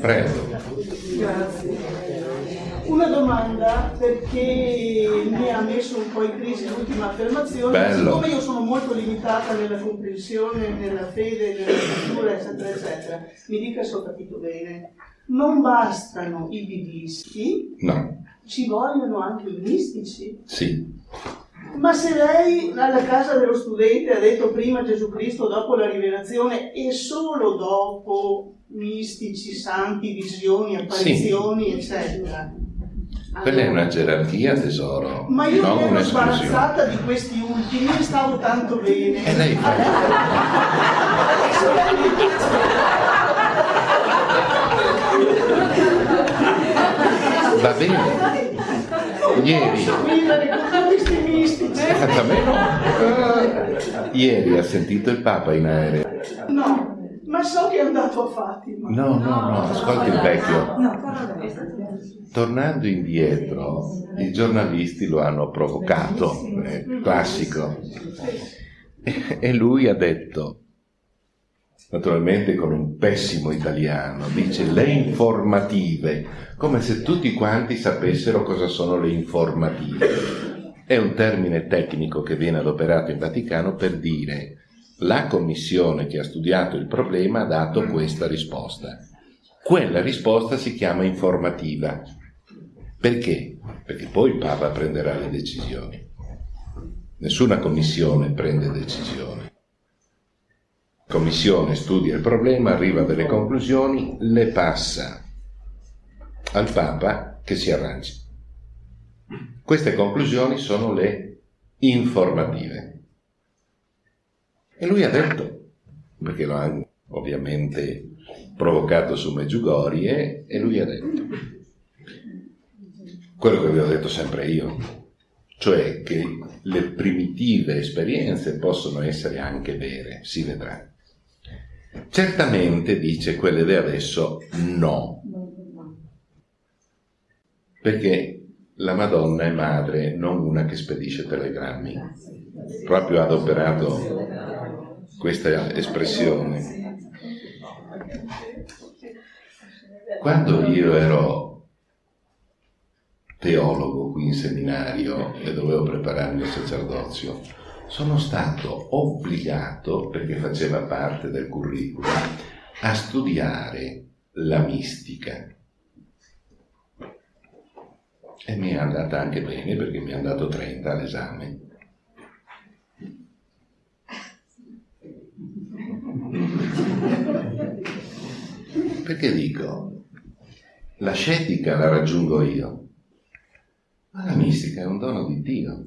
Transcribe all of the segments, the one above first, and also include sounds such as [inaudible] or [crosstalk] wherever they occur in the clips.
Prego. Grazie. Una domanda perché mi ha messo un po' in crisi l'ultima affermazione. Bello. Siccome io sono molto limitata nella comprensione, nella fede, nella cultura, eccetera, eccetera, mi dica se ho capito bene. Non bastano i biblisti, No, ci vogliono anche i mistici. sì. Ma se lei alla casa dello studente ha detto prima Gesù Cristo, dopo la rivelazione e solo dopo mistici, santi, visioni, apparizioni, eccetera. Quella è Allora- una gerarchia, tesoro, Ma io non ero sbarazzata di questi ultimi e stavo tanto bene. E lei fa- [laughs] Va bene. Ieri, posso vivere con questi mistici? a me no. Eh, Ieri ha sentito il Papa in aereo. No, ma so che è andato a Fatima. No, no, no, ascolti il vecchio. No, Tornando indietro, i giornalisti lo hanno provocato, è classico. E- E lui ha detto, naturalmente con un pessimo italiano, dice le informative, come se tutti quanti sapessero cosa sono le informative. È un termine tecnico che viene adoperato in Vaticano per dire la commissione che ha studiato il problema ha dato questa risposta. Quella risposta si chiama informativa. Perché? Perché poi il Papa prenderà le decisioni. Nessuna commissione prende decisioni. La commissione studia il problema, arriva a delle conclusioni, le passa al Papa che si arrangi. Queste conclusioni sono le informative. E lui ha detto, perché lo ha ovviamente provocato su Meggiugorie, e lui ha detto quello che vi ho detto sempre io, cioè che le primitive esperienze possono essere anche vere, si vedrà. Certamente, dice, quelle di adesso no, perché la Madonna è madre, non una che spedisce telegrammi. Proprio adoperato questa espressione. Quando io ero teologo qui in seminario e dovevo prepararmi al sacerdozio, sono stato obbligato, perché faceva parte del curriculum, a studiare la mistica. E mi è andata anche bene perché mi è andato 30 all'esame. Perché dico, la scetica la raggiungo io, ma la mistica è un dono di Dio.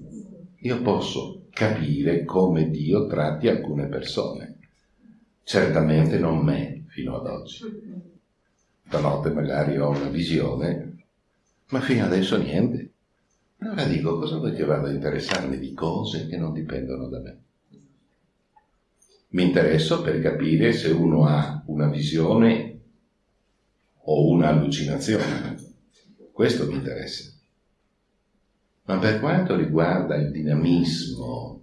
Io posso capire come Dio tratti alcune persone. Certamente non me fino ad oggi. Stanotte magari ho una visione, ma fino adesso niente. Allora dico, cosa vuoi che vado a interessarmi di cose che non dipendono da me? Mi interesso per capire se uno ha una visione o un'allucinazione. Questo mi interessa. Ma per quanto riguarda il dinamismo,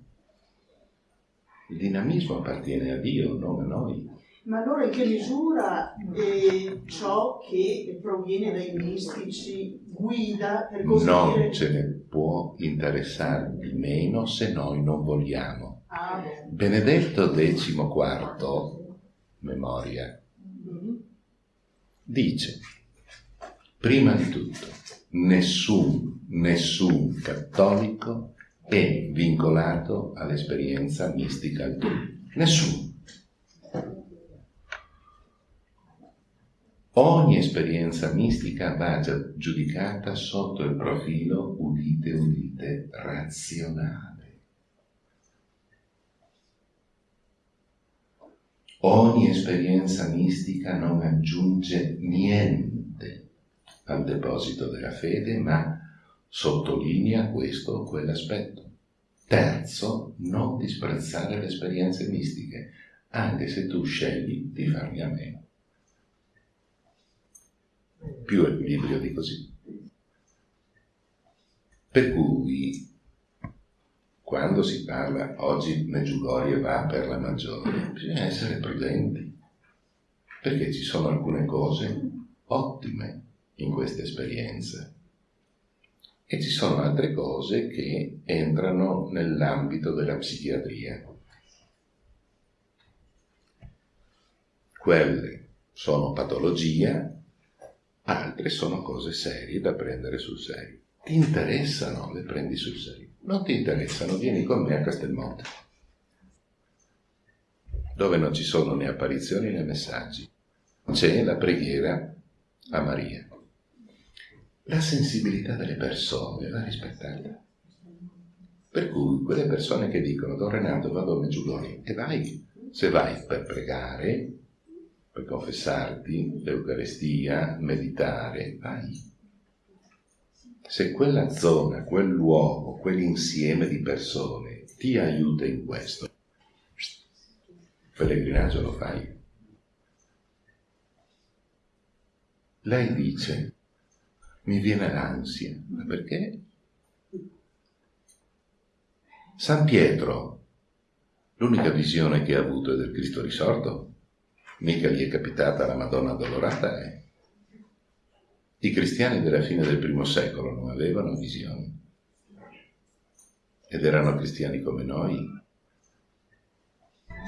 il dinamismo appartiene a Dio, non a noi. Ma allora in che misura eh, ciò che proviene dai mistici guida, per così Non dire... ce ne può interessare di meno se noi non vogliamo. Ah. Benedetto XIV, memoria. Dice, prima di tutto, nessun, nessun cattolico è vincolato all'esperienza mistica altrui. Nessuno. Ogni esperienza mistica va giudicata sotto il profilo, udite, udite, razionale. Ogni esperienza mistica non aggiunge niente al deposito della fede, ma sottolinea questo o quell'aspetto. Terzo, non disprezzare le esperienze mistiche, anche se tu scegli di farne a meno. Più equilibrio di così. Per cui, quando si parla, oggi Meggiugorie va per la maggiore, bisogna essere prudenti, perché ci sono alcune cose ottime in queste esperienze. E ci sono altre cose che entrano nell'ambito della psichiatria. Quelle sono patologia, altre sono cose serie da prendere sul serio. Ti interessano, le prendi sul serio. Non ti interessano, vieni con me a Castelmonte, dove non ci sono né apparizioni né messaggi. C'è la preghiera a Maria. La sensibilità delle persone va rispettata. Per cui quelle persone che dicono Don Renato vado a Meggiugorje e vai, se vai per pregare, per confessarti, l'Eucarestia, meditare, vai. Se quella zona, quel luogo, quell'insieme di persone ti aiuta in questo, pellegrinaggio lo fai. Lei dice, mi viene l'ansia, ma perché? San Pietro, l'unica visione che ha avuto è del Cristo risorto, mica gli è capitata la Madonna Dolorata, eh? I cristiani della fine del primo secolo non avevano visioni ed erano cristiani come noi.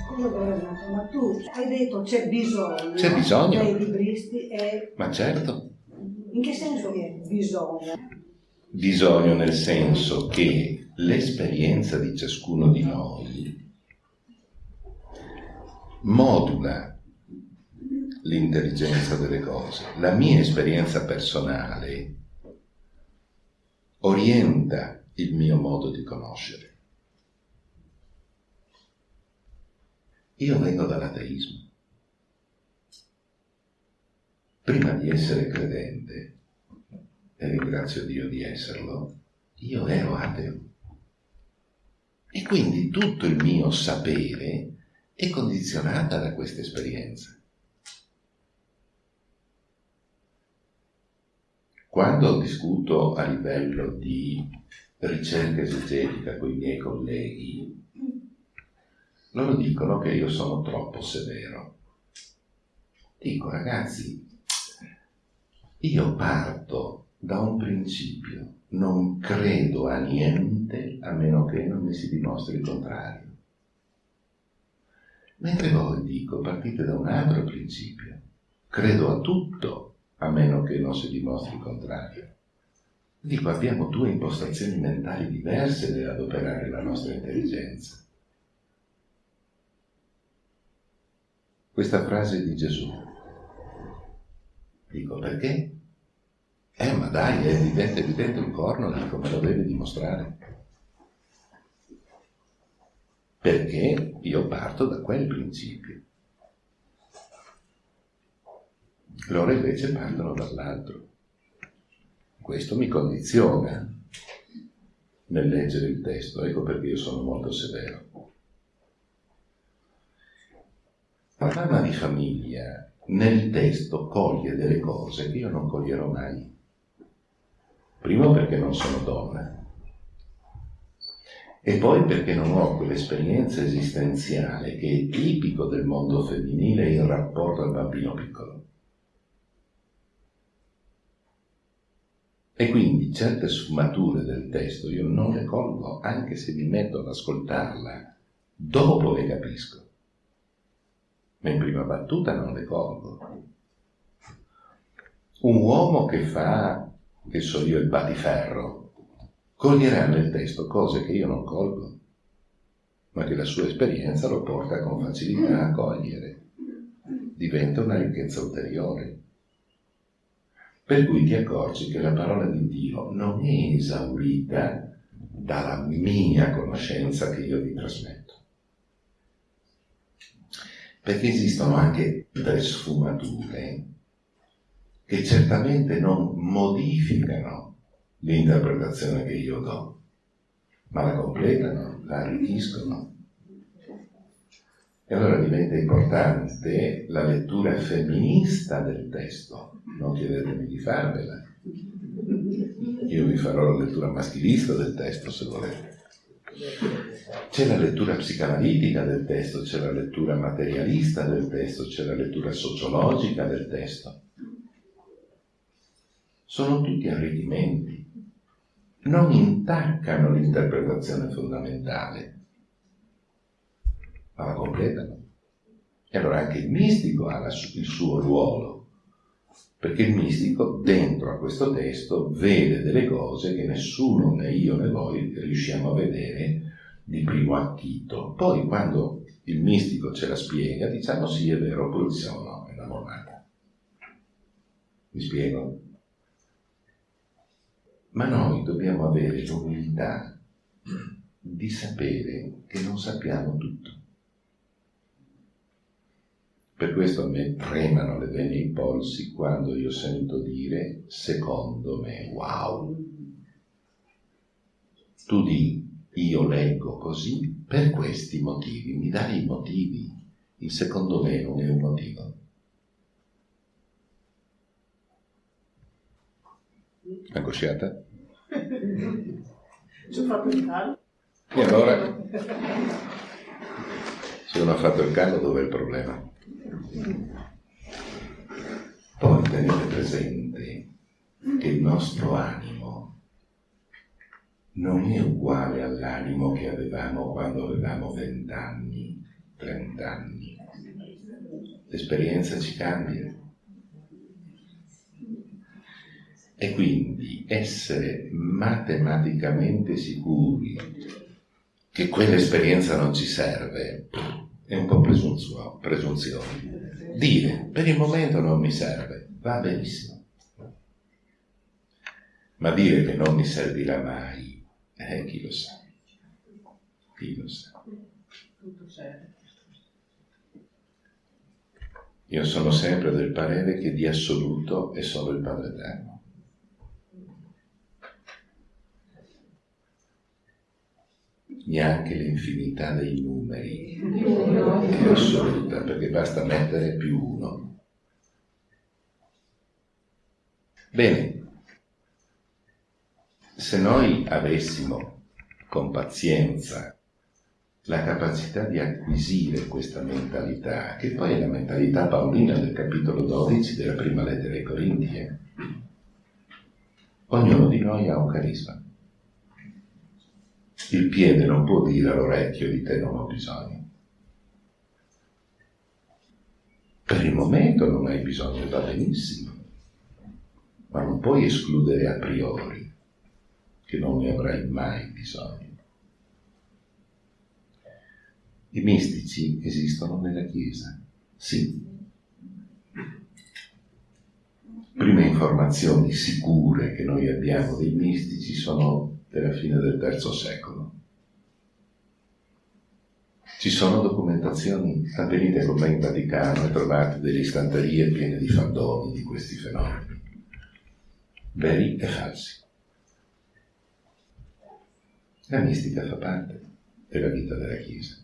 Scusa Renato, ma tu hai detto c'è bisogno, c'è bisogno. dei libristi e... Ma certo. In che senso che bisogno? Bisogno nel senso che l'esperienza di ciascuno di noi modula l'intelligenza delle cose. La mia esperienza personale orienta il mio modo di conoscere. Io vengo dall'ateismo. Prima di essere credente, e ringrazio Dio di esserlo, io ero ateo. E quindi tutto il mio sapere è condizionata da questa esperienza. Quando discuto a livello di ricerca esegetica con i miei colleghi, loro dicono che io sono troppo severo. Dico ragazzi, io parto da un principio, non credo a niente a meno che non mi si dimostri il contrario. Mentre voi dico partite da un altro principio, credo a tutto a meno che non si dimostri il contrario. Dico, abbiamo due impostazioni mentali diverse nell'adoperare la nostra intelligenza. Questa frase di Gesù. Dico, perché? Eh, ma dai, è evidente, è evidente un corno, dico, me lo deve dimostrare. Perché io parto da quel principio. Loro invece partono dall'altro. Questo mi condiziona nel leggere il testo, ecco perché io sono molto severo. La mamma di famiglia nel testo coglie delle cose che io non coglierò mai. Primo perché non sono donna e poi perché non ho quell'esperienza esistenziale che è tipico del mondo femminile in rapporto al bambino piccolo. E quindi certe sfumature del testo io non le colgo, anche se mi metto ad ascoltarla, dopo le capisco. Ma in prima battuta non le colgo. Un uomo che fa, che so io, il battiferro, coglierà nel testo cose che io non colgo, ma che la sua esperienza lo porta con facilità a cogliere. Diventa una ricchezza ulteriore. Per cui ti accorgi che la parola di Dio non è esaurita dalla mia conoscenza che io ti trasmetto. Perché esistono anche delle sfumature che certamente non modificano l'interpretazione che io do, ma la completano, la arricchiscono. E allora diventa importante la lettura femminista del testo. Non chiedetemi di farvela. Io vi farò la lettura maschilista del testo se volete. C'è la lettura psicanalitica del testo, c'è la lettura materialista del testo, c'è la lettura sociologica del testo. sono tutti arricchimenti, non intaccano l'interpretazione fondamentale, ma la completano. E allora anche il mistico ha il suo ruolo, perché il mistico dentro a questo testo vede delle cose che nessuno, né io né voi, riusciamo a vedere di primo acchito. Poi quando il mistico ce la spiega, diciamo sì, è vero, poi diciamo no, è una monata. Mi spiego? Ma noi dobbiamo avere l'umiltà di sapere che non sappiamo tutto. Per questo a me tremano le vene ai polsi quando io sento dire secondo me, wow. Tu di io leggo così per questi motivi, mi dai i motivi. Il secondo me non è un motivo. Angosciata? Ci ho fatto il callo. E allora, se non ha fatto il callo, dov'è il problema? Poi tenete presente che il nostro animo non è uguale all'animo che avevamo quando avevamo vent'anni, trent'anni. L'esperienza ci cambia. E quindi essere matematicamente sicuri che quell'esperienza non ci serve è un po' presunzione. Dire per il momento non mi serve va benissimo, ma dire che non mi servirà mai, eh, chi lo sa? Chi lo sa? Io sono sempre del parere che di assoluto è solo il Padre Eterno. Neanche l'infinità dei numeri è assoluta, perché basta mettere più uno. Bene, se noi avessimo con pazienza la capacità di acquisire questa mentalità, che poi è la mentalità paolina del capitolo 12 della prima lettera ai Corinti, eh, ognuno di noi ha un carisma il piede non può dire all'orecchio di te non ho bisogno. Per il momento non hai bisogno, va benissimo, ma non puoi escludere a priori che non ne avrai mai bisogno. I mistici esistono nella Chiesa, sì. Prime informazioni sicure che noi abbiamo dei mistici sono della fine del terzo secolo. Ci sono documentazioni, venite con me in Vaticano e trovate delle istanterie piene di fandoni di questi fenomeni, veri e falsi. La mistica fa parte della vita della Chiesa.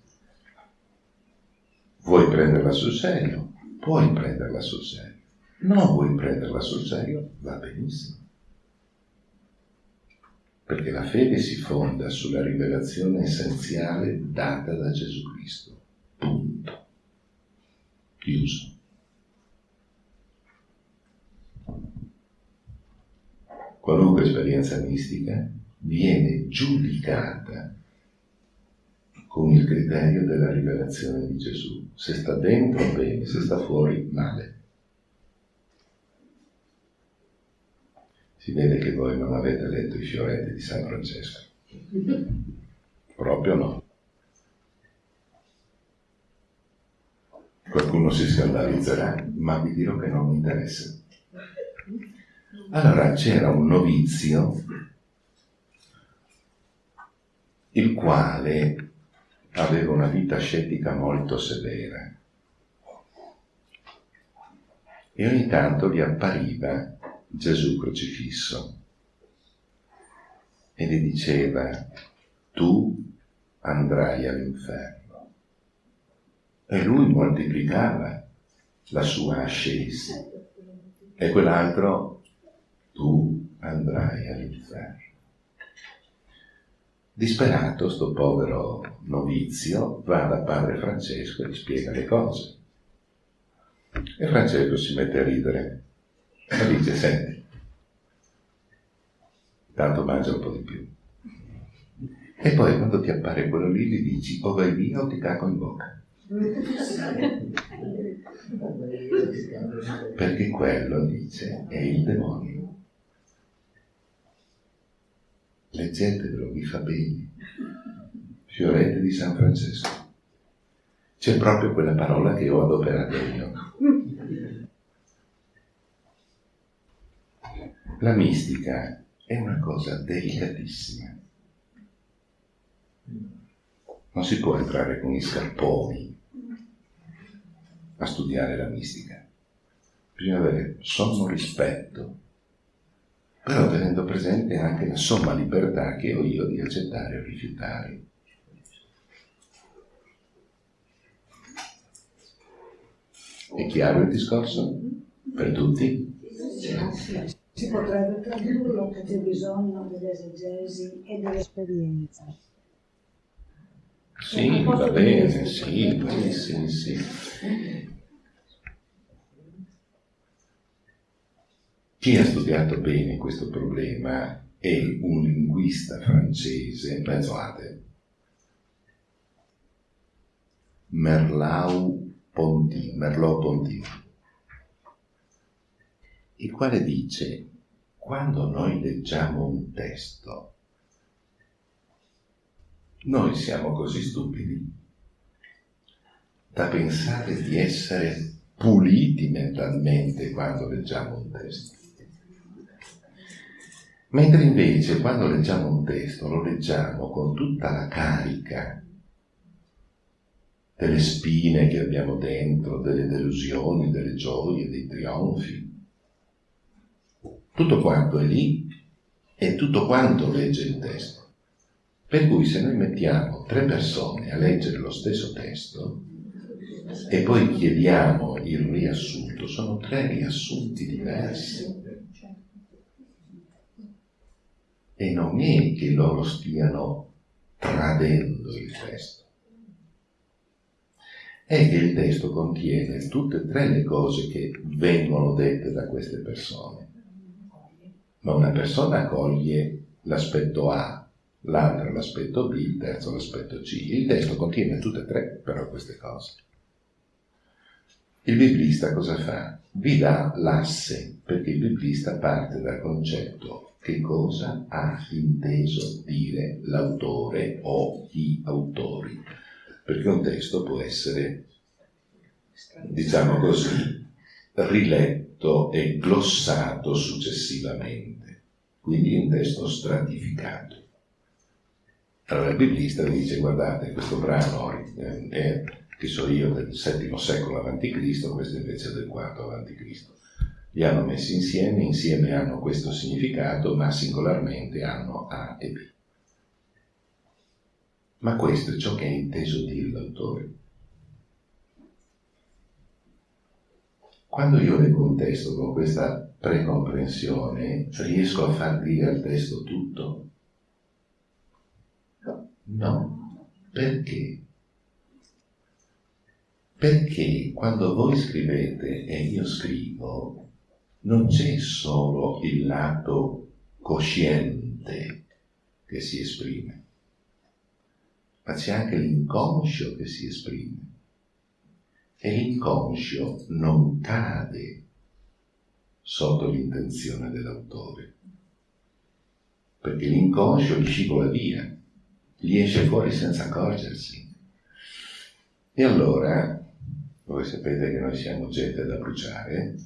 Vuoi prenderla sul serio? Puoi prenderla sul serio. Non vuoi prenderla sul serio? Va benissimo perché la fede si fonda sulla rivelazione essenziale data da Gesù Cristo. Punto. Chiuso. Qualunque esperienza mistica viene giudicata con il criterio della rivelazione di Gesù. Se sta dentro, bene, se sta fuori, male. Si vede che voi non avete letto i fioretti di San Francesco. Proprio no. Qualcuno si scandalizzerà, ma vi dirò che non mi interessa. Allora c'era un novizio il quale aveva una vita scettica molto severa e ogni tanto gli appariva Gesù crocifisso e gli diceva tu andrai all'inferno. E lui moltiplicava la sua ascesi e quell'altro tu andrai all'inferno. Disperato, sto povero novizio va da padre Francesco e gli spiega le cose. E Francesco si mette a ridere e dice, senti, tanto mangia un po' di più. E poi quando ti appare quello lì gli dici o vai via o ti caco in bocca. Perché quello, dice, è il demonio. Leggetevelo, vi fa bene. Fiorette di San Francesco. C'è proprio quella parola che ho adoperato io. La mistica è una cosa delicatissima. Non si può entrare con gli scarponi a studiare la mistica. Bisogna avere sommo rispetto, però tenendo presente anche la somma libertà che ho io di accettare o rifiutare. È chiaro il discorso? Per tutti? Si potrebbe tradurlo che c'è bisogno dell'esegesi e dell'esperienza. Sì, va bene, sì, sì, sì. Chi ha studiato bene questo problema è un linguista francese, pensate, Merlau-Ponty, Merleau-Ponty, il quale dice, quando noi leggiamo un testo, noi siamo così stupidi da pensare di essere puliti mentalmente quando leggiamo un testo. Mentre invece quando leggiamo un testo lo leggiamo con tutta la carica delle spine che abbiamo dentro, delle delusioni, delle gioie, dei trionfi. Tutto quanto è lì e tutto quanto legge il testo. Per cui se noi mettiamo tre persone a leggere lo stesso testo e poi chiediamo il riassunto, sono tre riassunti diversi. E non è che loro stiano tradendo il testo, è che il testo contiene tutte e tre le cose che vengono dette da queste persone. Ma una persona coglie l'aspetto A, l'altro l'aspetto B, il terzo l'aspetto C. Il testo contiene tutte e tre però queste cose. Il biblista cosa fa? Vi dà l'asse, perché il biblista parte dal concetto che cosa ha inteso dire l'autore o gli autori, perché un testo può essere, diciamo così, riletto e glossato successivamente, quindi un testo stratificato. Allora il biblista dice, guardate, questo brano è, che so io, del VII secolo a.C., questo invece è del IV a.C. Li hanno messi insieme, insieme hanno questo significato, ma singolarmente hanno A e B. Ma questo è ciò che è inteso dire l'autore. Quando io leggo un testo con questa precomprensione, riesco a far dire al testo tutto? No. Perché? Perché quando voi scrivete e io scrivo, non c'è solo il lato cosciente che si esprime, ma c'è anche l'inconscio che si esprime. E l'inconscio non cade sotto l'intenzione dell'autore, perché l'inconscio gli scivola via gli esce fuori senza accorgersi. E allora, voi sapete che noi siamo gente da bruciare,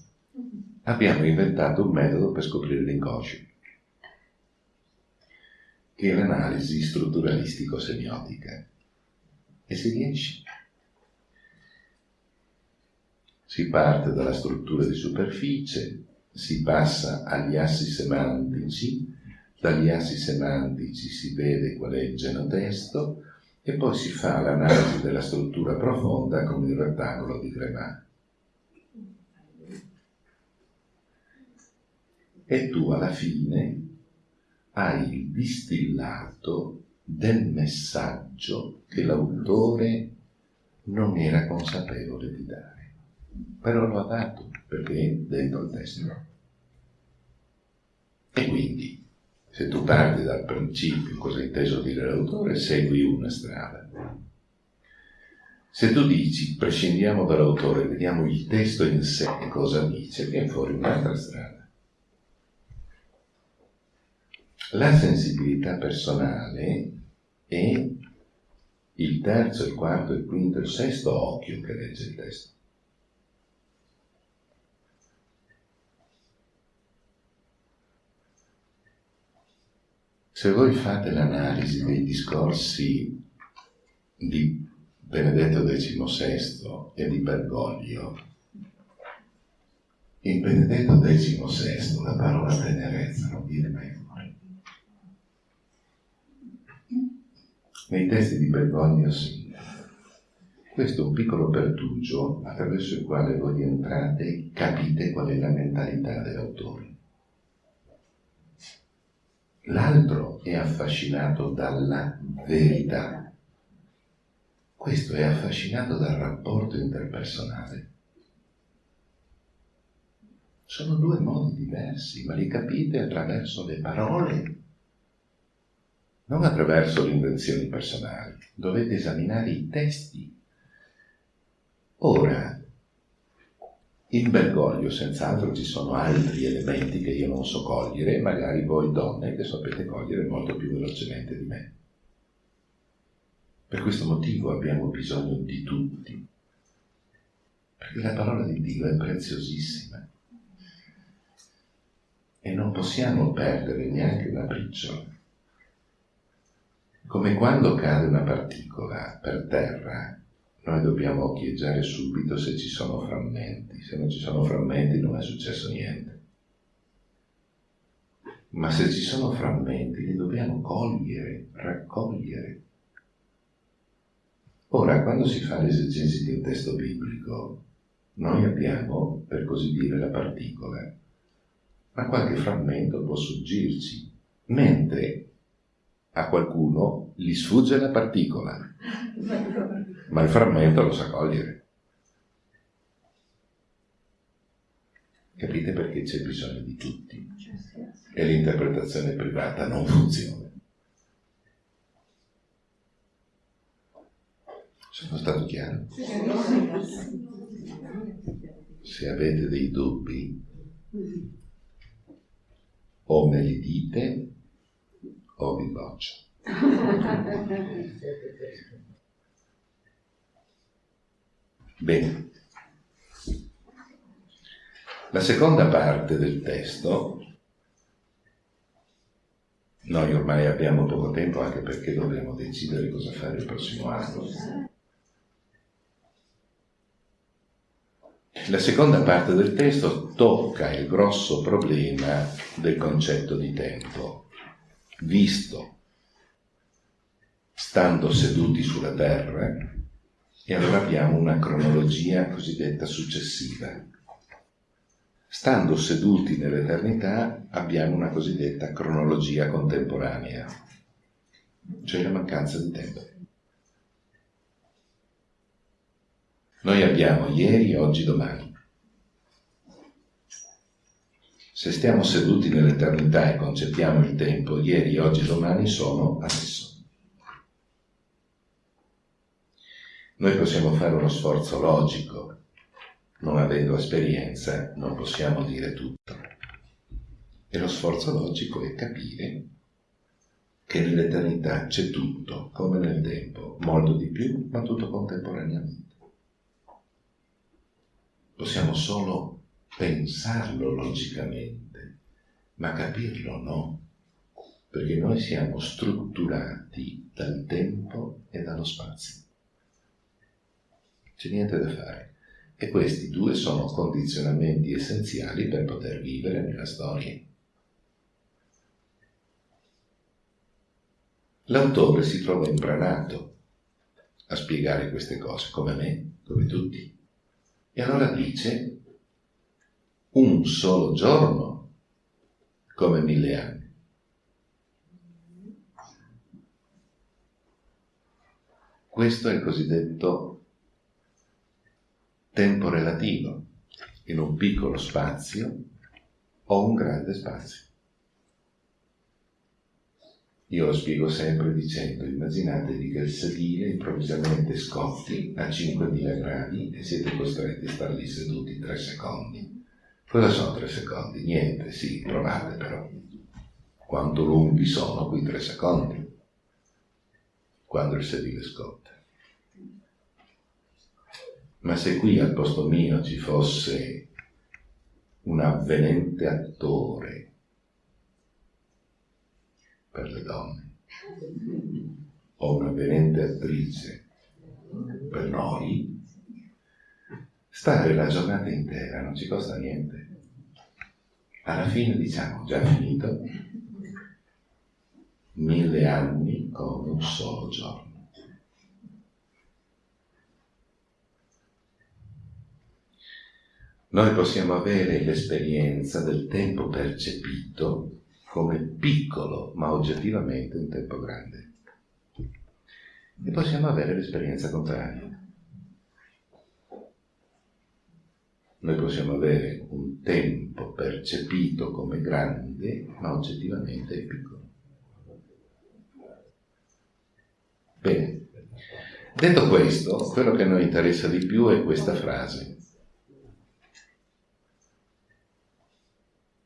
abbiamo inventato un metodo per scoprire l'inconscio, che è l'analisi strutturalistico-semiotica. E si riesce. Si parte dalla struttura di superficie, si passa agli assi semantici, dagli assi semantici si vede qual è il genotesto e poi si fa l'analisi della struttura profonda con il rettangolo di Grémat. E tu alla fine hai il distillato del messaggio che l'autore non era consapevole di dare. Però lo ha dato perché è dentro il testo. E quindi Se tu parti dal principio, cosa è inteso dire l'autore, segui una strada. Se tu dici prescindiamo dall'autore, vediamo il testo in sé cosa dice, viene fuori un'altra strada. La sensibilità personale è il terzo, il quarto, il quinto, il sesto occhio che legge il testo. Se voi fate l'analisi dei discorsi di Benedetto XVI e di Bergoglio, in Benedetto XVI la parola tenerezza non viene mai fuori. Nei testi di Bergoglio sì. Questo è un piccolo pertugio attraverso il quale voi entrate e capite qual è la mentalità dell'autore. L'altro è affascinato dalla verità. Questo è affascinato dal rapporto interpersonale. Sono due modi diversi, ma li capite attraverso le parole, non attraverso le invenzioni personali. Dovete esaminare i testi. Ora, in Bergoglio senz'altro ci sono altri elementi che io non so cogliere, magari voi donne che sapete cogliere molto più velocemente di me. Per questo motivo abbiamo bisogno di tutti, perché la parola di Dio è preziosissima e non possiamo perdere neanche una briciola. Come quando cade una particola per terra noi dobbiamo occhieggiare subito se ci sono frammenti. Se non ci sono frammenti non è successo niente. Ma se ci sono frammenti li dobbiamo cogliere, raccogliere. Ora, quando si fa l'esegesi di un testo biblico, noi abbiamo, per così dire, la particola, ma qualche frammento può sfuggirci, mentre a qualcuno gli sfugge la particola [laughs] ma il frammento lo sa cogliere. Capite perché c'è bisogno di tutti e l'interpretazione privata non funziona. Sono stato chiaro? Se avete dei dubbi, o me li dite o vi boccio. Bene. La seconda parte del testo, noi ormai abbiamo poco tempo anche perché dobbiamo decidere cosa fare il prossimo anno. La seconda parte del testo tocca il grosso problema del concetto di tempo, visto stando seduti sulla terra e allora abbiamo una cronologia cosiddetta successiva. Stando seduti nell'eternità abbiamo una cosiddetta cronologia contemporanea, cioè la mancanza di tempo. Noi abbiamo ieri, oggi, domani. Se stiamo seduti nell'eternità e conceppiamo il tempo, ieri, oggi, domani sono adesso. Noi possiamo fare uno sforzo logico, non avendo esperienza non possiamo dire tutto. E lo sforzo logico è capire che nell'eternità c'è tutto, come nel tempo, molto di più, ma tutto contemporaneamente. Possiamo solo pensarlo logicamente, ma capirlo no, perché noi siamo strutturati dal tempo e dallo spazio c'è niente da fare. E questi due sono condizionamenti essenziali per poter vivere nella storia. L'autore si trova imbranato a spiegare queste cose, come me, come tutti. E allora dice un solo giorno come mille anni. Questo è il cosiddetto tempo relativo in un piccolo spazio o un grande spazio. Io lo spiego sempre dicendo, immaginatevi che il sedile improvvisamente scotti a 5.000 gradi e siete costretti a stare lì seduti tre secondi. Cosa sono tre secondi? Niente, sì, provate però. Quanto lunghi sono quei tre secondi? Quando il sedile scotta. Ma se qui al posto mio ci fosse un avvenente attore per le donne o un'avvenente attrice per noi, stare la giornata intera non ci costa niente. Alla fine diciamo già finito, mille anni con un solo giorno. Noi possiamo avere l'esperienza del tempo percepito come piccolo, ma oggettivamente un tempo grande. E possiamo avere l'esperienza contraria. Noi possiamo avere un tempo percepito come grande, ma oggettivamente è piccolo. Bene, detto questo, quello che a noi interessa di più è questa frase.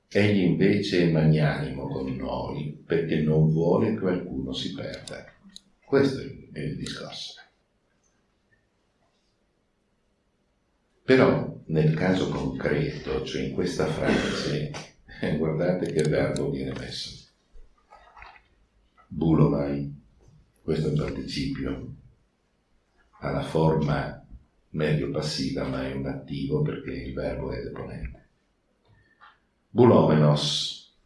Egli invece è magnanimo con noi perché non vuole che qualcuno si perda. Questo è il discorso. Però nel caso concreto, cioè in questa frase, guardate che verbo viene messo. Bulomai, questo è un participio, ha la forma medio passiva ma è un attivo perché il verbo è deponente. Bulomenos.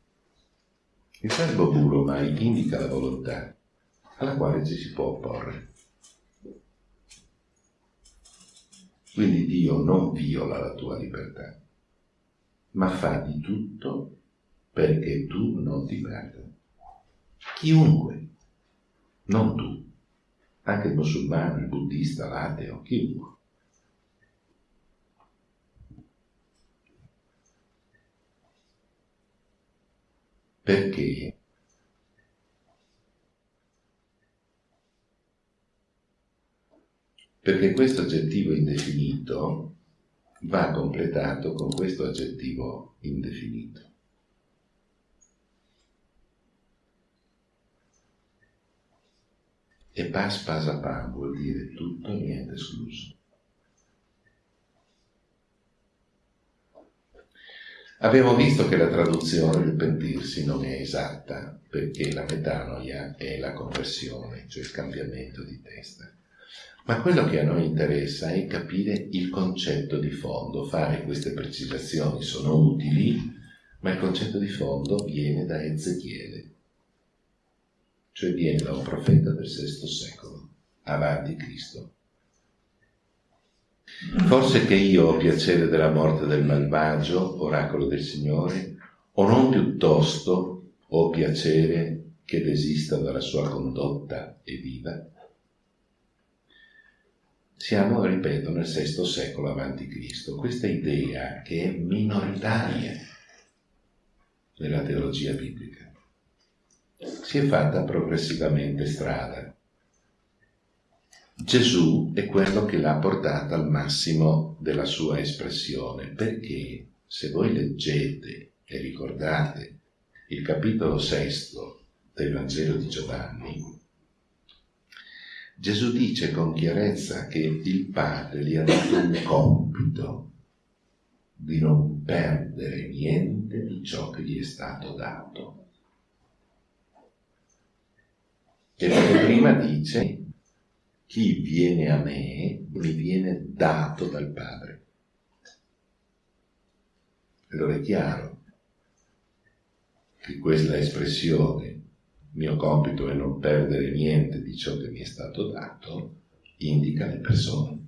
Il verbo bulomai indica la volontà alla quale ci si può opporre. Quindi Dio non viola la tua libertà, ma fa di tutto perché tu non ti perda. Chiunque, non tu, anche il musulmano, il buddista, l'ateo, chiunque. Perché? Perché questo aggettivo indefinito va completato con questo aggettivo indefinito. E pas pasa pan vuol dire tutto, niente escluso. Abbiamo visto che la traduzione del pentirsi non è esatta perché la metanoia è la conversione, cioè il cambiamento di testa. Ma quello che a noi interessa è capire il concetto di fondo, fare queste precisazioni sono utili, ma il concetto di fondo viene da Ezechiele, cioè viene da un profeta del VI secolo, avanti Cristo. Forse che io ho piacere della morte del malvagio, oracolo del Signore, o non piuttosto ho piacere che desista dalla sua condotta e viva? Siamo, ripeto, nel VI secolo avanti Cristo. Questa idea che è minoritaria nella teologia biblica si è fatta progressivamente strada Gesù è quello che l'ha portata al massimo della sua espressione, perché se voi leggete e ricordate il capitolo sesto del Vangelo di Giovanni, Gesù dice con chiarezza che il Padre gli ha dato un compito di non perdere niente di ciò che gli è stato dato. E prima dice chi viene a me mi viene dato dal Padre. Allora è chiaro che questa espressione, mio compito è non perdere niente di ciò che mi è stato dato, indica le persone.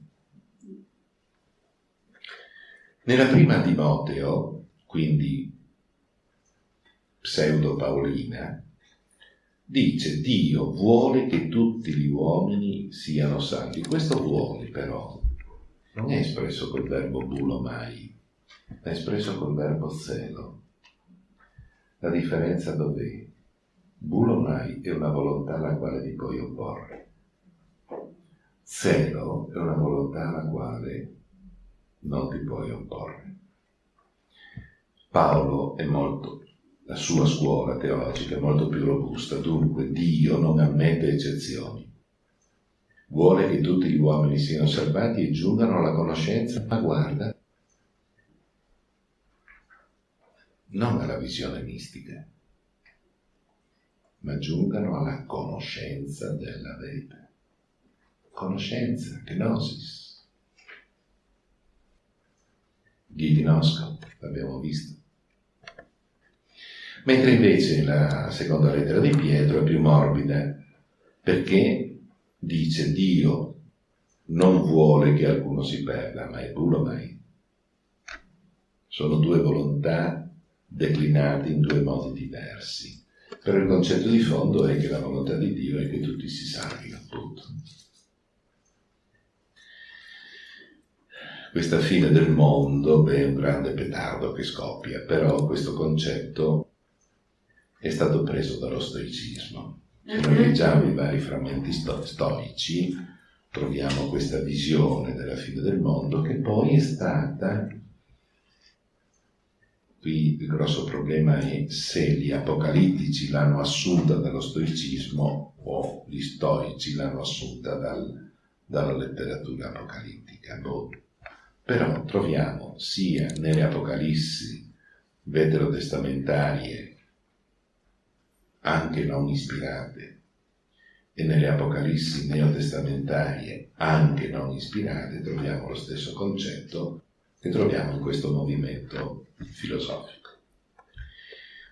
Nella prima Timoteo, quindi pseudo Paolina, dice Dio vuole che tutti gli uomini siano salvi. Questo vuole però non è espresso col verbo bulomai, è espresso col verbo zelo. La differenza dov'è? Bulomai è una volontà alla quale ti puoi opporre. Zelo è una volontà alla quale non ti puoi opporre. Paolo è molto, la sua scuola teologica è molto più robusta, dunque Dio non ammette eccezioni. Vuole che tutti gli uomini siano salvati e giungano alla conoscenza, ma guarda, non alla visione mistica, ma giungano alla conoscenza della verità. Conoscenza, gnosis. Gignosco, l'abbiamo visto. Mentre invece la seconda lettera di Pietro è più morbida, perché dice Dio non vuole che alcuno si perda, ma è puro mai. Sono due volontà declinate in due modi diversi. Però il concetto di fondo è che la volontà di Dio è che tutti si salvino, appunto. Questa fine del mondo beh, è un grande petardo che scoppia, però questo concetto è stato preso dallo stoicismo. Se noi leggiamo i vari frammenti sto- stoici, troviamo questa visione della fine del mondo che poi è stata Qui il grosso problema è se gli apocalittici l'hanno assunta dallo stoicismo o gli stoici l'hanno assunta dal, dalla letteratura apocalittica. Boh. Però troviamo sia nelle apocalissi veterotestamentarie, anche non ispirate, e nelle apocalissi neotestamentarie, anche non ispirate, troviamo lo stesso concetto che troviamo in questo movimento filosofico.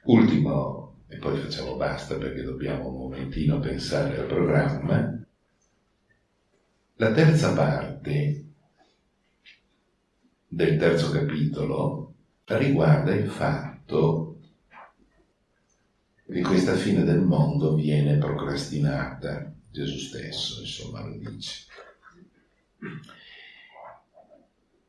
Ultimo, e poi facciamo basta perché dobbiamo un momentino pensare al programma, la terza parte del terzo capitolo riguarda il fatto che questa fine del mondo viene procrastinata, Gesù stesso insomma lo dice.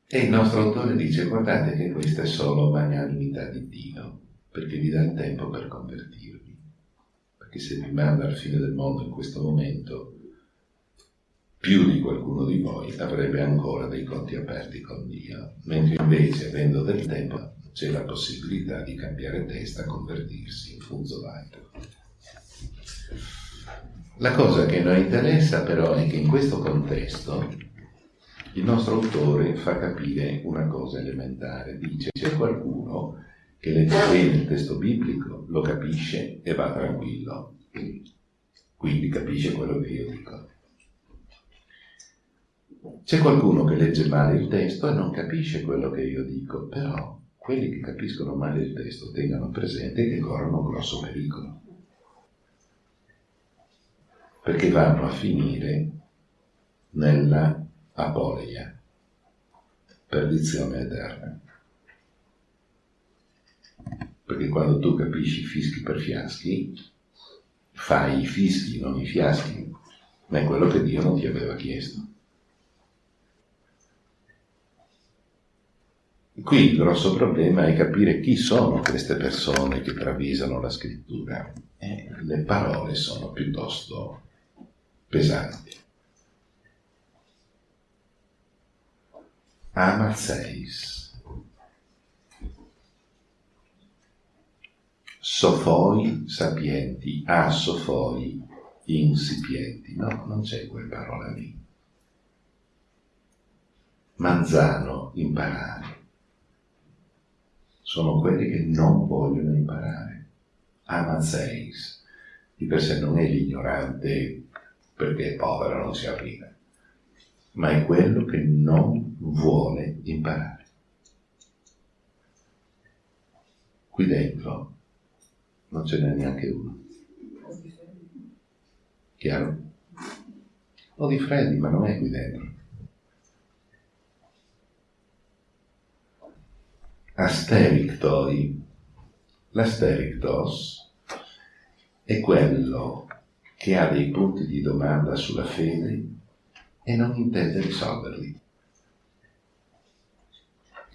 E il nostro autore dice, guardate che questa è solo magnanimità di Dio, perché vi dà il tempo per convertirvi. Perché se vi manda alla fine del mondo in questo momento, più di qualcuno di voi avrebbe ancora dei conti aperti con Dio, mentre invece, avendo del tempo, c'è la possibilità di cambiare testa, convertirsi in funzo laico. La cosa che noi interessa però è che in questo contesto il nostro autore fa capire una cosa elementare, dice c'è qualcuno che legge bene il testo biblico, lo capisce e va tranquillo, quindi capisce quello che io dico. C'è qualcuno che legge male il testo e non capisce quello che io dico, però quelli che capiscono male il testo tengano presente che corrono un grosso pericolo, perché vanno a finire nella apoleia, perdizione eterna. Perché quando tu capisci fischi per fiaschi, fai i fischi, non i fiaschi, ma è quello che Dio non ti aveva chiesto. Qui il grosso problema è capire chi sono queste persone che travisano la scrittura. E le parole sono piuttosto pesanti. amarseis. Sofoi sapienti, a sofoi insipienti. No, non c'è quella parola lì. Manzano, imparare. Sono quelli che non vogliono imparare. Amanseis, di per sé non è l'ignorante perché è povero, non si arriva, ma è quello che non vuole imparare. Qui dentro non ce n'è neanche uno. Chiaro? Ho di freddi, ma non è qui dentro. Asterictoi. L'asterictos è quello che ha dei punti di domanda sulla fede e non intende risolverli.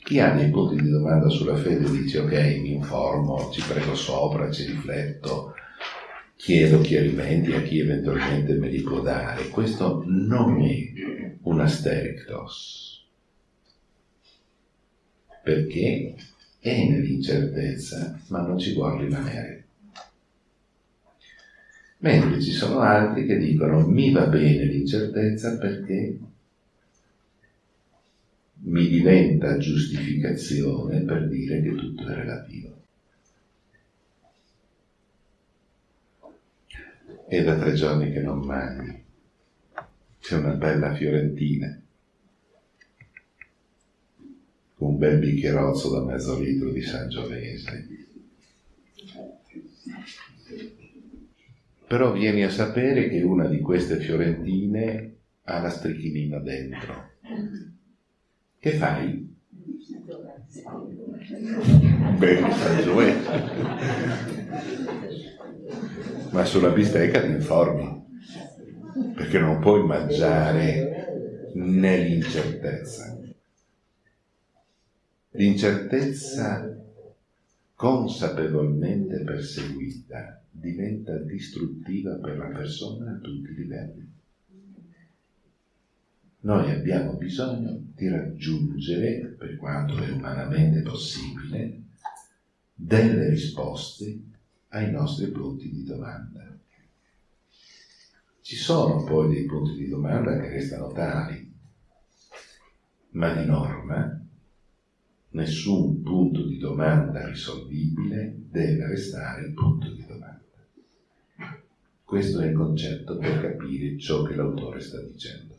Chi ha dei punti di domanda sulla fede dice ok, mi informo, ci prego sopra, ci rifletto, chiedo chiarimenti a chi eventualmente me li può dare. Questo non è un asterictos, perché è nell'incertezza, ma non ci vuole rimanere. Mentre ci sono altri che dicono mi va bene l'incertezza perché mi diventa giustificazione per dire che tutto è relativo. È da tre giorni che non mangi. C'è una bella fiorentina con un bel bicchierozzo da mezzo litro di Sangiovese. Però vieni a sapere che una di queste fiorentine ha la strichinina dentro. Che fai? Beh, ma sulla bistecca ti informi, perché non puoi mangiare nell'incertezza. L'incertezza consapevolmente perseguita diventa distruttiva per la persona a tutti i livelli. Noi abbiamo bisogno di raggiungere, per quanto è umanamente possibile, delle risposte ai nostri punti di domanda. Ci sono poi dei punti di domanda che restano tali, ma di norma nessun punto di domanda risolvibile deve restare il punto di domanda. Questo è il concetto per capire ciò che l'autore sta dicendo.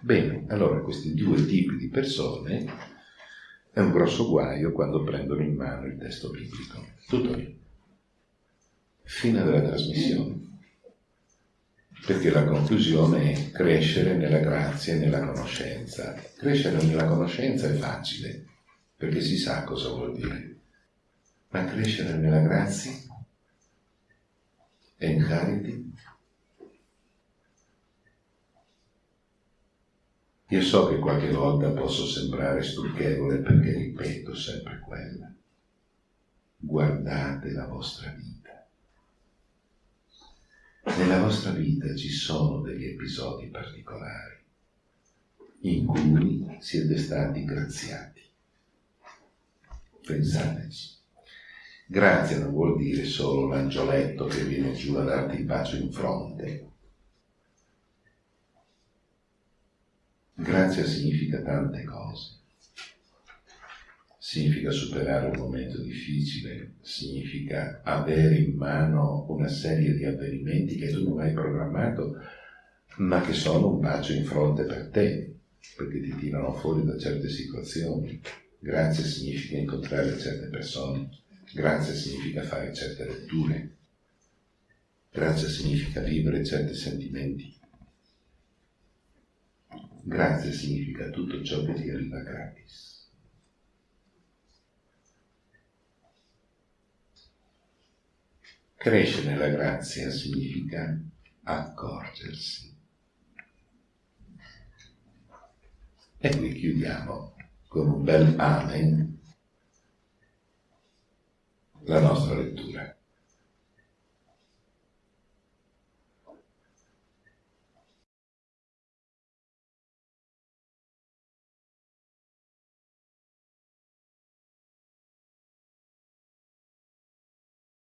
Bene, allora questi due tipi di persone è un grosso guaio quando prendono in mano il testo biblico. Tutto lì fine della trasmissione. Perché la conclusione è crescere nella grazia e nella conoscenza. Crescere nella conoscenza è facile, perché si sa cosa vuol dire. Ma crescere nella grazia e in charity? Io so che qualche volta posso sembrare stucchevole perché ripeto sempre quella. Guardate la vostra vita. Nella vostra vita ci sono degli episodi particolari in cui siete stati graziati. Pensateci. Grazia non vuol dire solo l'angioletto che viene giù a darti il bacio in fronte. Grazia significa tante cose significa superare un momento difficile, significa avere in mano una serie di avvenimenti che tu non hai programmato, ma che sono un bacio in fronte per te, perché ti tirano fuori da certe situazioni. Grazie significa incontrare certe persone, grazie significa fare certe letture, grazie significa vivere certi sentimenti. Grazie significa tutto ciò che ti arriva gratis. Crescere nella grazia significa accorgersi. E qui chiudiamo con un bel amen la nostra lettura.